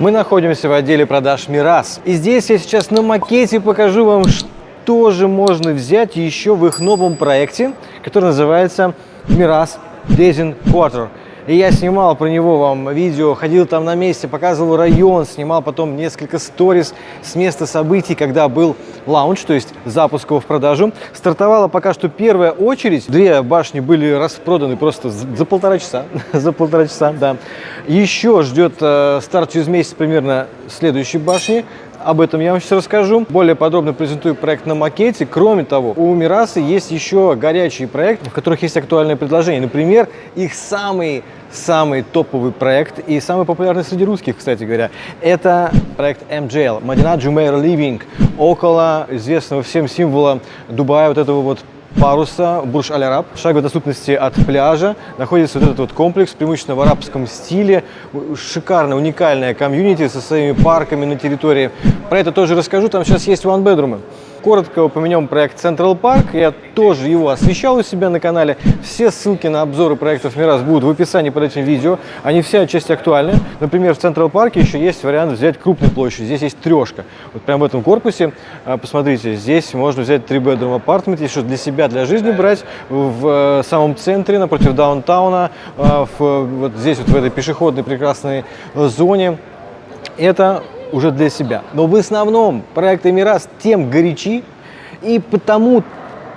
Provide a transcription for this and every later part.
Мы находимся в отделе продаж Мирас. И здесь я сейчас на макете покажу вам, что же можно взять еще в их новом проекте, который называется Мирас Дезин Quarter. И я снимал про него вам видео, ходил там на месте, показывал район, снимал потом несколько сториз с места событий, когда был лаунч, то есть запуск его в продажу. Стартовала пока что первая очередь. Две башни были распроданы просто за полтора часа. за полтора часа, да. Еще ждет э, старт через месяц примерно следующей башни. Об этом я вам сейчас расскажу. Более подробно презентую проект на макете. Кроме того, у Мирасы есть еще горячие проекты, в которых есть актуальные предложения. Например, их самый самый топовый проект и самый популярный среди русских, кстати говоря. Это проект MJL, Madinat Jumeirah Living, около известного всем символа Дубая, вот этого вот паруса Бурж Аль Араб. В шаговой доступности от пляжа находится вот этот вот комплекс, преимущественно в арабском стиле. Шикарная, уникальная комьюнити со своими парками на территории. Про это тоже расскажу. Там сейчас есть bedroom. Коротко упомянем проект Central Park. Я тоже его освещал у себя на канале. Все ссылки на обзоры проектов Мирас будут в описании под этим видео. Они все отчасти актуальны. Например, в Central Park еще есть вариант взять крупную площадь. Здесь есть трешка. Вот прямо в этом корпусе, а, посмотрите, здесь можно взять 3 bedroom апартмент, если для себя, для жизни брать в э, самом центре, напротив даунтауна, а, в, вот здесь вот в этой пешеходной прекрасной зоне. Это уже для себя. Но в основном проекты Мирас тем горячи и потому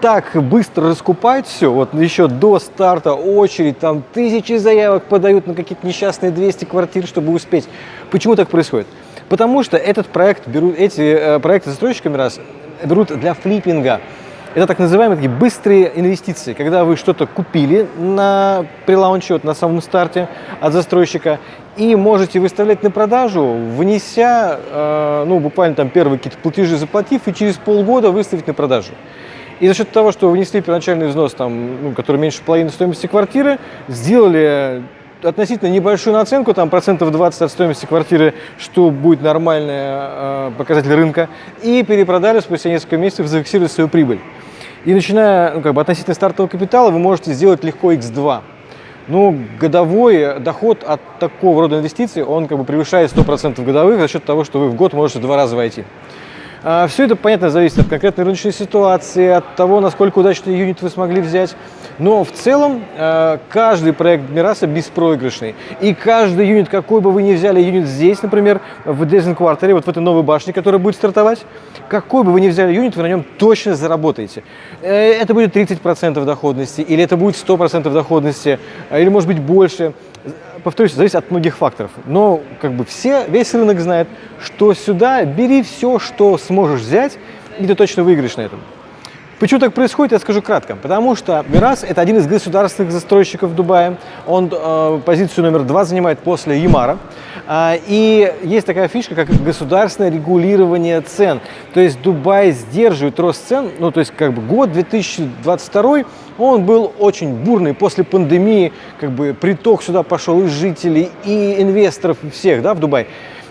так быстро раскупают все, вот еще до старта очередь, там тысячи заявок подают на какие-то несчастные 200 квартир, чтобы успеть. Почему так происходит? Потому что этот проект берут, эти э, проекты застройщиками раз берут для флиппинга. Это так называемые такие быстрые инвестиции, когда вы что-то купили на прилаунче, вот на самом старте от застройщика, и можете выставлять на продажу, внеся, э, ну, буквально там первые какие-то платежи заплатив, и через полгода выставить на продажу. И за счет того, что вы внесли первоначальный взнос, там, ну, который меньше половины стоимости квартиры, сделали относительно небольшую наценку, там процентов 20 от стоимости квартиры, что будет нормальный э, показатель рынка, и перепродали спустя несколько месяцев, зафиксировали свою прибыль. И начиная, ну, как бы относительно стартового капитала, вы можете сделать легко x2. Ну, годовой доход от такого рода инвестиций, он как бы превышает 100% годовых за счет того, что вы в год можете два раза войти. А, Все это, понятно, зависит от конкретной рыночной ситуации, от того, насколько удачный юнит вы смогли взять. Но в целом а, каждый проект Мираса беспроигрышный. И каждый юнит, какой бы вы ни взяли юнит здесь, например, в Дезен квартале, вот в этой новой башне, которая будет стартовать, какой бы вы ни взяли юнит, вы на нем точно заработаете. Э, это будет 30% доходности, или это будет 100% доходности, или может быть больше повторюсь, зависит от многих факторов. Но как бы все, весь рынок знает, что сюда бери все, что сможешь взять, и ты точно выиграешь на этом. Почему так происходит, я скажу кратко. Потому что Мирас – это один из государственных застройщиков Дубая. Он э, позицию номер два занимает после Ямара. Э, и есть такая фишка, как государственное регулирование цен. То есть Дубай сдерживает рост цен. Ну, то есть как бы год 2022, он был очень бурный. После пандемии как бы приток сюда пошел из жителей, и инвесторов, всех да, в Дубай.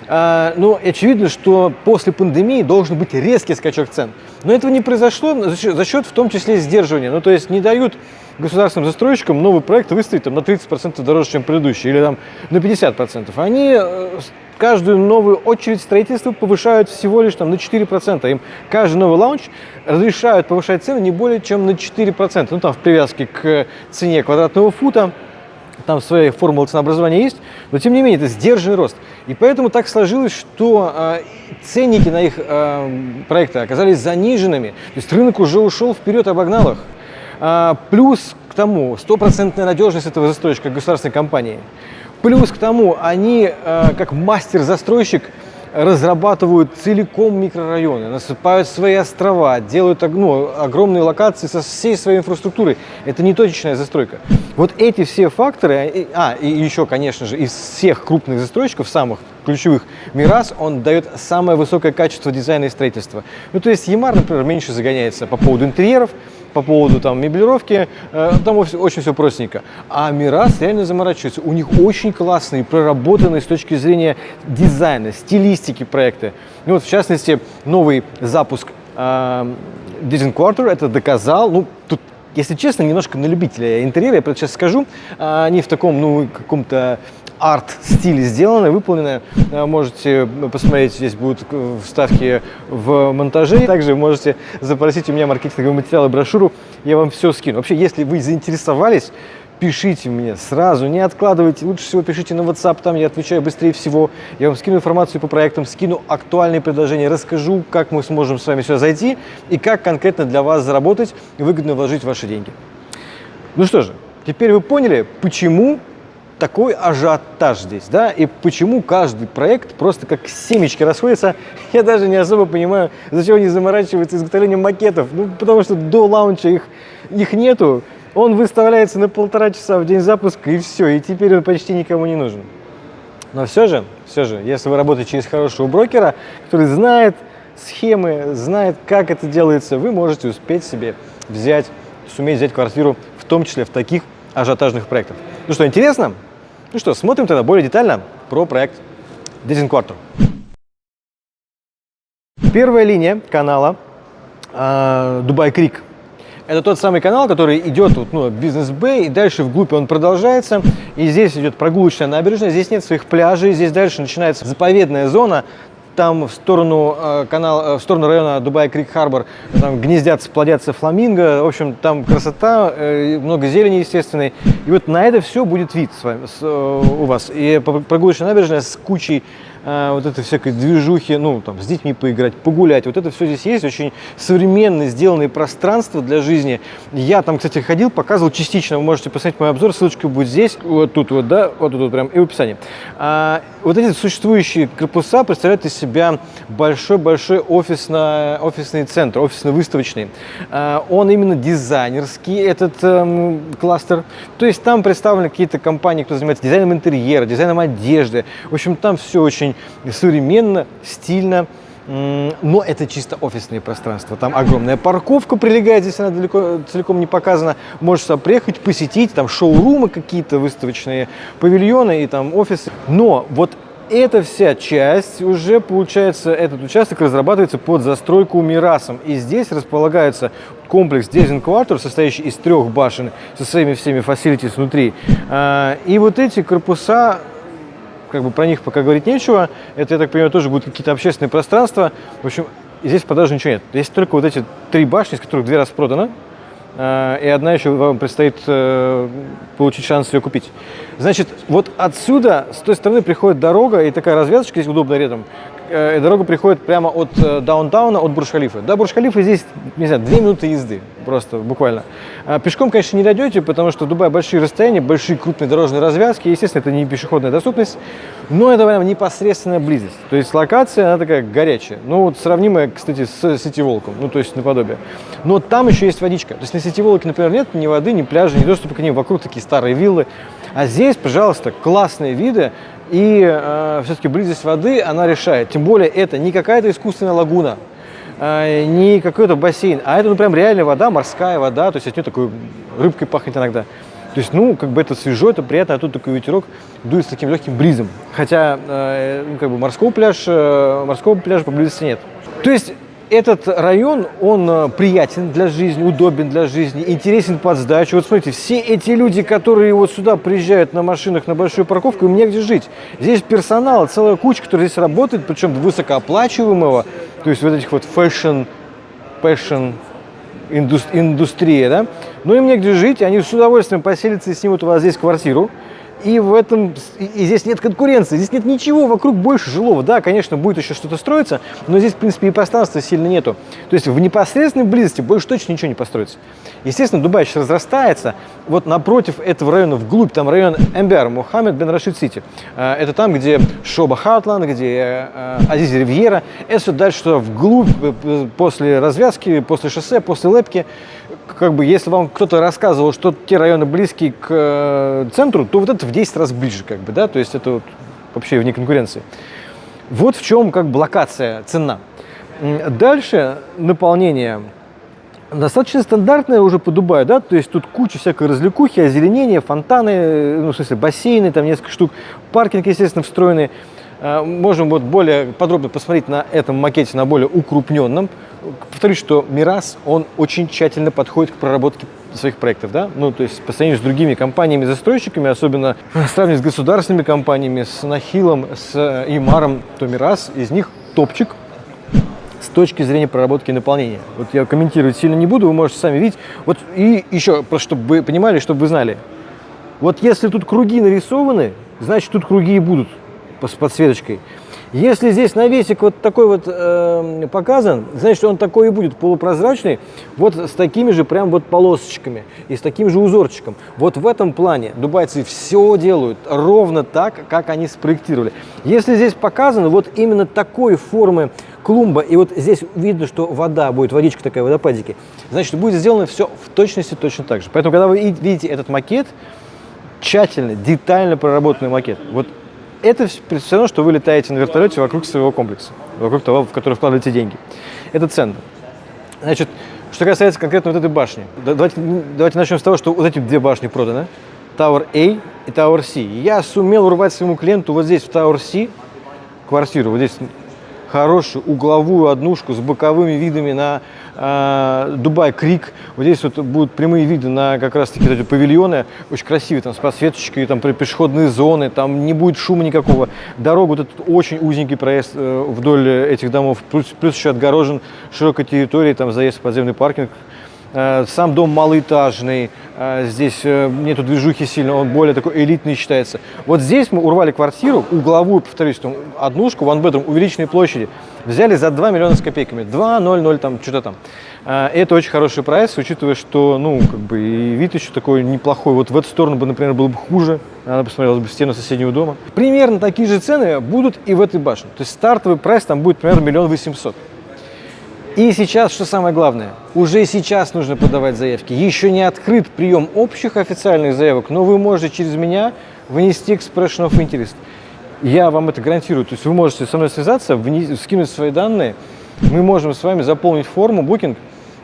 А, но ну, очевидно, что после пандемии должен быть резкий скачок цен. Но этого не произошло за счет, за счет в том числе сдерживания. Ну, то есть не дают государственным застройщикам новый проект выставить там, на 30% дороже, чем предыдущий, или там, на 50%. Они э, каждую новую очередь строительства повышают всего лишь там, на 4%. Им каждый новый лаунч разрешают повышать цены не более чем на 4%. Ну, там в привязке к цене квадратного фута там своя формула ценообразования есть, но тем не менее это сдержанный рост. И поэтому так сложилось, что э, ценники на их э, проекты оказались заниженными. То есть рынок уже ушел вперед, обогнал их. А, плюс к тому стопроцентная надежность этого застройщика государственной компании. Плюс к тому они, э, как мастер-застройщик, разрабатывают целиком микрорайоны, насыпают свои острова, делают ну, огромные локации со всей своей инфраструктурой. Это не точечная застройка. Вот эти все факторы, а, и еще, конечно же, из всех крупных застройщиков, самых ключевых, Мирас, он дает самое высокое качество дизайна и строительства. Ну, то есть Ямар, например, меньше загоняется по поводу интерьеров, по поводу там меблировки, э, там очень все простенько. А Мирас реально заморачивается. У них очень классные, проработанные с точки зрения дизайна, стилистики проекты. Ну, вот, в частности, новый запуск э, Disney Quarter это доказал. Ну, тут если честно, немножко на любителя интерьера, я сейчас скажу, а, они в таком, ну, каком-то арт-стиле сделано, выполнено. Э, можете посмотреть, здесь будут вставки в монтаже. Также можете запросить у меня маркетинговый материал и брошюру, я вам все скину. Вообще, если вы заинтересовались, пишите мне сразу, не откладывайте. Лучше всего пишите на WhatsApp, там я отвечаю быстрее всего. Я вам скину информацию по проектам, скину актуальные предложения, расскажу, как мы сможем с вами сюда зайти и как конкретно для вас заработать и выгодно вложить ваши деньги. Ну что же, теперь вы поняли, почему такой ажиотаж здесь, да, и почему каждый проект просто как семечки расходится. Я даже не особо понимаю, зачем они заморачиваются изготовлением макетов. Ну, потому что до лаунча их, их нету, он выставляется на полтора часа в день запуска, и все, и теперь он почти никому не нужен. Но все же, все же, если вы работаете через хорошего брокера, который знает схемы, знает, как это делается, вы можете успеть себе взять, суметь взять квартиру, в том числе в таких ажиотажных проектах. Ну что, интересно? Ну что, смотрим тогда более детально про проект Quarter. Первая линия канала Дубай Крик это тот самый канал, который идет вот, ну, бизнес Бэй, и дальше вглубь он продолжается. И здесь идет прогулочная набережная, здесь нет своих пляжей, здесь дальше начинается заповедная зона, там в сторону э, канала, э, в сторону района Дубай Крик Харбор там гнездятся, плодятся фламинго. В общем, там красота, э, много зелени естественной. И вот на это все будет вид с вами, с, э, у вас. И прогулочная набережная с кучей вот этой всякой движухи, ну, там, с детьми поиграть, погулять. Вот это все здесь есть, очень современно сделанные пространства для жизни. Я там, кстати, ходил, показывал частично, вы можете посмотреть мой обзор, ссылочка будет здесь, вот тут вот, да, вот тут вот прям, и в описании. А, вот эти существующие корпуса представляют из себя большой-большой офисно, офисный центр, офисно-выставочный. А, он именно дизайнерский, этот эм, кластер. То есть там представлены какие-то компании, кто занимается дизайном интерьера, дизайном одежды. В общем, там все очень современно, стильно, но это чисто офисные пространства. Там огромная парковка прилегает, здесь она далеко, целиком не показана. Можешь сюда приехать, посетить, там шоурумы какие-то, выставочные павильоны и там офисы. Но вот эта вся часть уже, получается, этот участок разрабатывается под застройку Мирасом. И здесь располагается комплекс Дезин Quarter, состоящий из трех башен со своими всеми facilities внутри. А, и вот эти корпуса как бы про них пока говорить нечего. Это, я так понимаю, тоже будут какие-то общественные пространства. В общем, здесь в продаже ничего нет. Есть только вот эти три башни, из которых две распроданы. Э, и одна еще вам предстоит э, получить шанс ее купить. Значит, вот отсюда, с той стороны приходит дорога, и такая развязочка здесь удобная рядом. Э, дорога приходит прямо от даунтауна, от Бурж-Халифа. До Бурж-Халифа здесь, не знаю, две минуты езды, просто буквально. А пешком, конечно, не дойдете, потому что в Дубае большие расстояния, большие крупные дорожные развязки. Естественно, это не пешеходная доступность, но это прям непосредственная близость. То есть локация, она такая горячая. Ну, вот сравнимая, кстати, с Сити-Волком, ну, то есть наподобие. Но там еще есть водичка. То есть на Сити-Волке, например, нет ни воды, ни пляжа, ни доступа к ним. Вокруг такие старые виллы. А здесь, пожалуйста, классные виды. И э, все-таки близость воды, она решает. Тем более это не какая-то искусственная лагуна, э, не какой-то бассейн, а это ну прям реальная вода, морская вода, то есть от нее такой рыбкой пахнет иногда. То есть, ну, как бы это свежо, это приятно, а тут такой ветерок дует с таким легким бризом. Хотя, э, ну, как бы морского пляжа, э, морского пляжа поблизости нет. То есть, этот район, он э, приятен для жизни, удобен для жизни, интересен под сдачу. Вот смотрите, все эти люди, которые вот сюда приезжают на машинах на большую парковку, им негде жить. Здесь персонал, целая куча, который здесь работает, причем высокооплачиваемого, то есть вот этих вот fashion, fashion индустрия, да, но им негде жить, они с удовольствием поселятся и снимут у вас здесь квартиру, и в этом, и здесь нет конкуренции, здесь нет ничего вокруг больше жилого. Да, конечно, будет еще что-то строиться, но здесь, в принципе, и пространства сильно нету. То есть в непосредственной близости больше точно ничего не построится. Естественно, Дубай сейчас разрастается. Вот напротив этого района, вглубь, там район МБР, Мухаммед бен Рашид Сити. Э, это там, где Шоба Хатланд, где э, Азиз Ривьера. Это все дальше туда вглубь, э, после развязки, после шоссе, после Лепки как бы, если вам кто-то рассказывал, что те районы близкие к э, центру, то вот это в 10 раз ближе, как бы, да, то есть это вот вообще вне конкуренции. Вот в чем как бы локация, цена. Дальше наполнение достаточно стандартное уже по Дубаю, да, то есть тут куча всякой развлекухи, озеленения, фонтаны, ну, в смысле, бассейны, там несколько штук, паркинг, естественно, встроенный. Э, можем вот более подробно посмотреть на этом макете, на более укрупненном. Повторюсь, что Мирас, он очень тщательно подходит к проработке своих проектов, да, ну, то есть по сравнению с другими компаниями-застройщиками, особенно сравнивать с государственными компаниями, с Нахилом, с Имаром, то Мирас из них топчик с точки зрения проработки и наполнения. Вот я комментировать сильно не буду, вы можете сами видеть. Вот и еще, просто чтобы вы понимали, чтобы вы знали. Вот если тут круги нарисованы, значит тут круги и будут с подсветочкой. Если здесь навесик вот такой вот э, показан, значит он такой и будет полупрозрачный, вот с такими же прям вот полосочками и с таким же узорчиком. Вот в этом плане дубайцы все делают ровно так, как они спроектировали. Если здесь показано вот именно такой формы клумба, и вот здесь видно, что вода будет, водичка такая, водопадики, значит будет сделано все в точности точно так же. Поэтому, когда вы видите этот макет, тщательно, детально проработанный макет, вот это все равно, что вы летаете на вертолете вокруг своего комплекса, вокруг того, в который вкладываете деньги. Это ценно. Значит, что касается конкретно вот этой башни, давайте, давайте начнем с того, что вот эти две башни проданы. Tower A и Tower C. Я сумел урвать своему клиенту вот здесь в Tower C квартиру, вот здесь хорошую угловую однушку с боковыми видами на Дубай Крик. Вот здесь вот будут прямые виды на как раз таки эти павильоны, очень красивые, там с подсветочкой, там пешеходные зоны, там не будет шума никакого. Дорога, вот этот очень узенький проезд э, вдоль этих домов, плюс, плюс еще отгорожен широкой территорией, там заезд в подземный паркинг Э, сам дом малоэтажный, э, здесь нету движухи сильно, он более такой элитный считается. Вот здесь мы урвали квартиру, угловую, повторюсь, там, однушку, one bedroom, увеличенной площади, взяли за 2 миллиона с копейками, 2, 0, 0, там, что-то там. Это очень хороший прайс, учитывая, что, ну, как бы, и вид еще такой неплохой. Вот в эту сторону бы, например, было бы хуже, она посмотрелась бы стену соседнего дома. Примерно такие же цены будут и в этой башне. То есть стартовый прайс там будет примерно миллион восемьсот. И сейчас, что самое главное, уже сейчас нужно подавать заявки. Еще не открыт прием общих официальных заявок, но вы можете через меня внести expression of interest. Я вам это гарантирую. То есть вы можете со мной связаться, скинуть свои данные, мы можем с вами заполнить форму, букинг,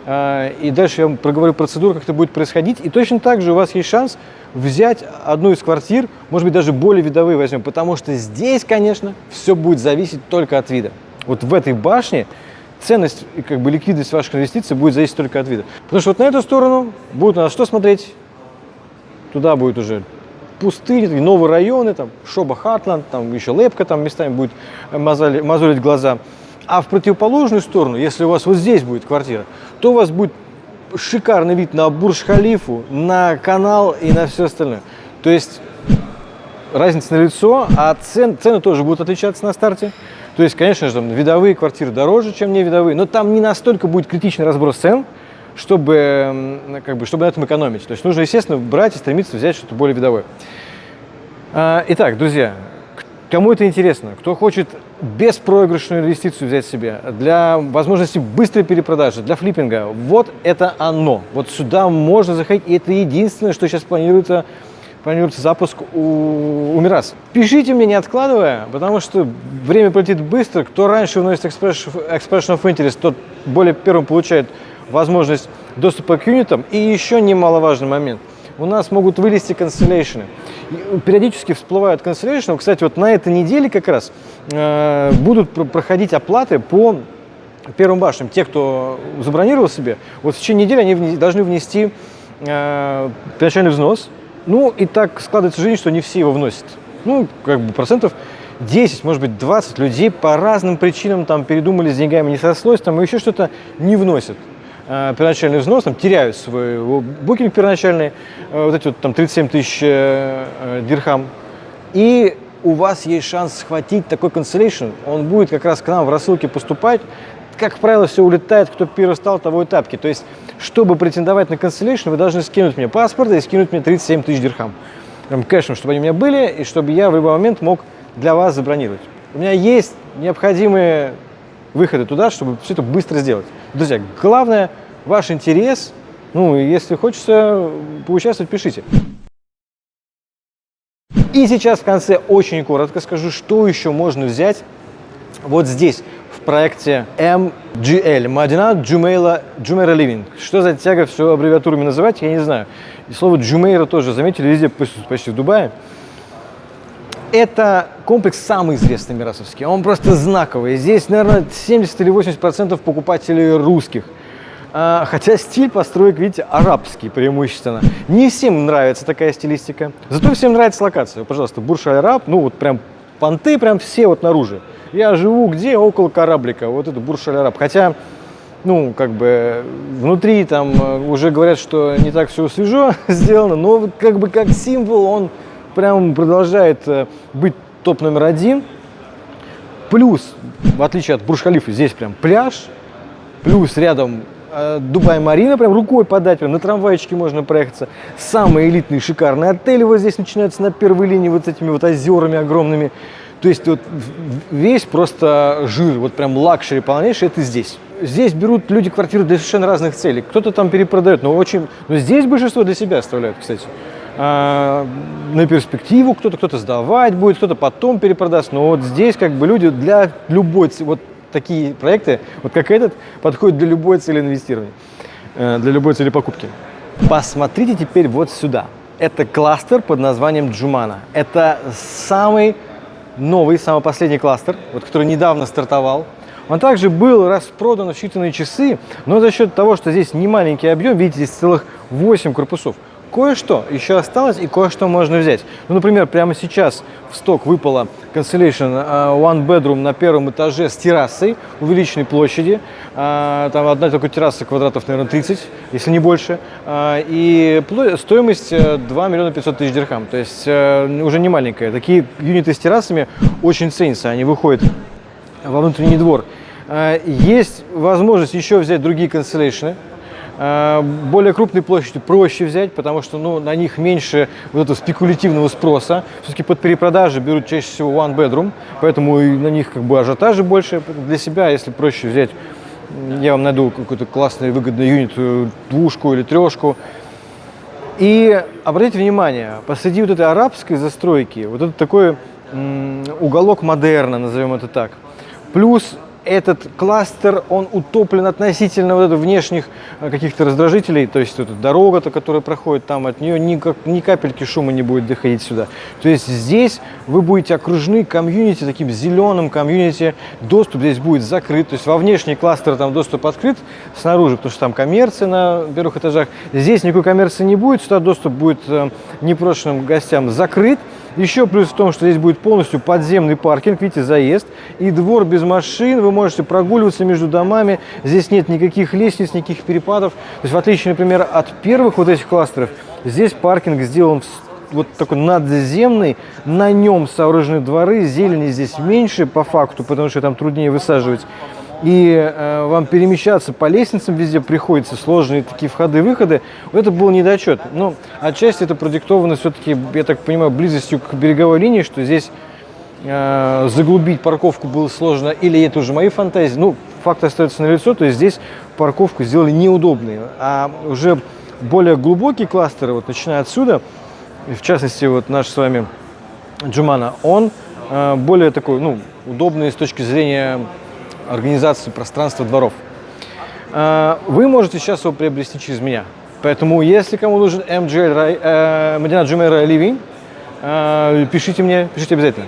а, и дальше я вам проговорю процедуру, как это будет происходить. И точно так же у вас есть шанс взять одну из квартир, может быть, даже более видовые возьмем, потому что здесь, конечно, все будет зависеть только от вида. Вот в этой башне ценность и как бы ликвидность ваших инвестиций будет зависеть только от вида. Потому что вот на эту сторону будет на что смотреть? Туда будет уже пустыни, новые районы, там Шоба Хартланд, там еще Лепка там местами будет мозолить, мозолить глаза. А в противоположную сторону, если у вас вот здесь будет квартира, то у вас будет шикарный вид на Бурж-Халифу, на канал и на все остальное. То есть разница на лицо, а цен, цены тоже будут отличаться на старте. То есть, конечно же, там, видовые квартиры дороже, чем не видовые, но там не настолько будет критичный разброс цен, чтобы, как бы, чтобы на этом экономить. То есть нужно, естественно, брать и стремиться взять что-то более видовое. А, итак, друзья, кому это интересно, кто хочет беспроигрышную инвестицию взять себе, для возможности быстрой перепродажи, для флиппинга, вот это оно. Вот сюда можно заходить, и это единственное, что сейчас планируется планируется запуск у, у Мирас. Пишите мне, не откладывая, потому что время полетит быстро. Кто раньше вносит Expression, of Interest, тот более первым получает возможность доступа к юнитам. И еще немаловажный момент. У нас могут вылезти канцеляшены. Периодически всплывают канцеляшены. Кстати, вот на этой неделе как раз э, будут проходить оплаты по первым башням. Те, кто забронировал себе, вот в течение недели они должны внести э, первоначальный взнос ну, и так складывается жизнь, что не все его вносят. Ну, как бы процентов 10, может быть, 20 людей по разным причинам там передумали с деньгами, не сослось, там еще что-то не вносят первоначальный взнос, там теряют свой букинг первоначальный, э, вот эти вот там 37 тысяч э, э, дирхам. И у вас есть шанс схватить такой cancellation, он будет как раз к нам в рассылке поступать, как правило, все улетает, кто первый стал, того и тапки. То есть, чтобы претендовать на cancellation, вы должны скинуть мне паспорт и скинуть мне 37 тысяч дирхам. Прям кэшем, чтобы они у меня были, и чтобы я в любой момент мог для вас забронировать. У меня есть необходимые выходы туда, чтобы все это быстро сделать. Друзья, главное ваш интерес. Ну, если хочется поучаствовать, пишите. И сейчас в конце очень коротко скажу, что еще можно взять вот здесь проекте MGL, Мадина Джумейла Джумейра Living. Что за тяга все аббревиатурами называть, я не знаю. И слово Джумейра тоже, заметили, везде, почти в Дубае. Это комплекс самый известный мирасовский, он просто знаковый. Здесь, наверное, 70 или 80 процентов покупателей русских. А, хотя стиль построек, видите, арабский преимущественно. Не всем нравится такая стилистика. Зато всем нравится локация. Пожалуйста, Бурж-Аль-Араб, ну вот прям понты прям все вот наружу. Я живу где? Около кораблика. Вот это Бурж-Аль-Араб. Хотя, ну, как бы, внутри там э, уже говорят, что не так все свежо сделано, но как бы как символ он прям продолжает э, быть топ номер один. Плюс, в отличие от Бурж-Халифа, здесь прям пляж. Плюс рядом э, Дубай-Марина, прям рукой подать, прям на трамвайчике можно проехаться. Самый элитный, шикарный отель вот здесь начинается на первой линии вот с этими вот озерами огромными. То есть вот весь просто жир, вот прям luxury полнейший, это здесь. Здесь берут люди квартиры для совершенно разных целей. Кто-то там перепродает, но очень... Но здесь большинство для себя оставляют, кстати. А, на перспективу кто-то, кто-то сдавать будет, кто-то потом перепродаст. Но вот здесь как бы люди для любой... Вот такие проекты, вот как этот, подходят для любой цели инвестирования, э, для любой цели покупки. Посмотрите теперь вот сюда. Это кластер под названием Джумана. Это самый новый, самый последний кластер, вот, который недавно стартовал. Он также был распродан в считанные часы, но за счет того, что здесь не маленький объем, видите, здесь целых 8 корпусов, Кое-что еще осталось и кое-что можно взять. Ну, например, прямо сейчас в сток выпала Constellation uh, One Bedroom на первом этаже с террасой увеличенной площади. Uh, там одна только терраса квадратов, наверное, 30, если не больше. Uh, и стоимость 2 миллиона 500 тысяч дирхам. То есть уже не маленькая. Такие юниты с террасами очень ценятся. Они выходят во внутренний двор. Есть возможность еще взять другие Э, более крупные площади проще взять, потому что ну, на них меньше вот этого спекулятивного спроса. Все-таки под перепродажи берут чаще всего one bedroom, поэтому и на них как бы ажиотажи больше. Для себя, если проще взять, я вам найду какой-то классный выгодный юнит, э, двушку или трешку. И обратите внимание, посреди вот этой арабской застройки, вот это такой уголок модерна, назовем это так. Плюс этот кластер, он утоплен относительно вот внешних э, каких-то раздражителей, то есть эта дорога-то, которая проходит там, от нее ни, ни капельки шума не будет доходить сюда. То есть здесь вы будете окружены комьюнити, таким зеленым комьюнити, доступ здесь будет закрыт, то есть во внешний кластер там доступ открыт снаружи, потому что там коммерция на первых этажах. Здесь никакой коммерции не будет, сюда доступ будет э, непрошенным гостям закрыт. Еще плюс в том, что здесь будет полностью подземный паркинг, видите, заезд и двор без машин, вы можете прогуливаться между домами, здесь нет никаких лестниц, никаких перепадов. То есть в отличие, например, от первых вот этих кластеров, здесь паркинг сделан вот такой надземный, на нем сооружены дворы, зелени здесь меньше по факту, потому что там труднее высаживать. И э, вам перемещаться по лестницам везде приходится, сложные такие входы-выходы, это был недочет. Но отчасти это продиктовано все-таки, я так понимаю, близостью к береговой линии, что здесь э, заглубить парковку было сложно, или это уже мои фантазии. Ну, факт остается налицо, то есть здесь парковку сделали неудобной, а уже более глубокие кластеры, вот начиная отсюда, в частности, вот наш с вами Джумана, он э, более такой, ну, удобный с точки зрения организации пространства дворов. А, вы можете сейчас его приобрести через меня. Поэтому, если кому нужен MGL, э, Медина Джумейра Living, э, пишите мне, пишите обязательно.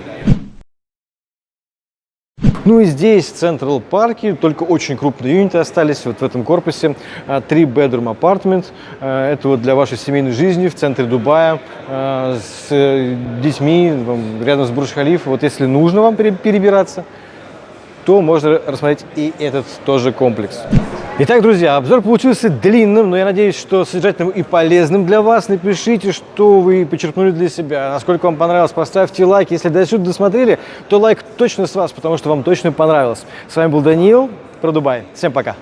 Ну и здесь, в Central парке, только очень крупные юниты остались вот в этом корпусе. Три bedroom apartment. Это вот для вашей семейной жизни в центре Дубая с детьми, рядом с Бурдж-Халиф. Вот если нужно вам перебираться, то можно рассмотреть и этот тоже комплекс. Итак, друзья, обзор получился длинным, но я надеюсь, что содержательным и полезным для вас. Напишите, что вы почерпнули для себя, насколько вам понравилось. Поставьте лайк. Если до сюда досмотрели, то лайк точно с вас, потому что вам точно понравилось. С вами был Даниил про Дубай. Всем пока!